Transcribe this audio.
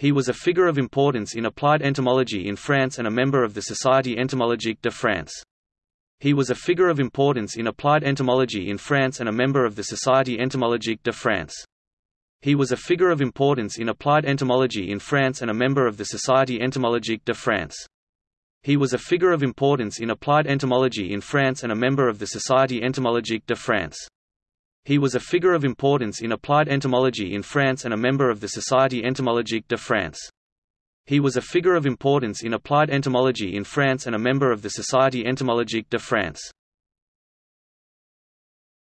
He was a figure of importance in applied entomology in France and a member of the Société entomologique de France. He was a figure of importance in applied entomology in France and a member of the Société entomologique de France. He was a figure of importance in applied entomology in France and a member of the Société entomologique de France. He was a figure of importance in applied entomology in France and a member of the Société entomologique de France. He was a figure of importance in applied entomology in France and a member of the Société entomologique de France. He was a figure of importance in applied entomology in France and a member of the Société entomologique de France.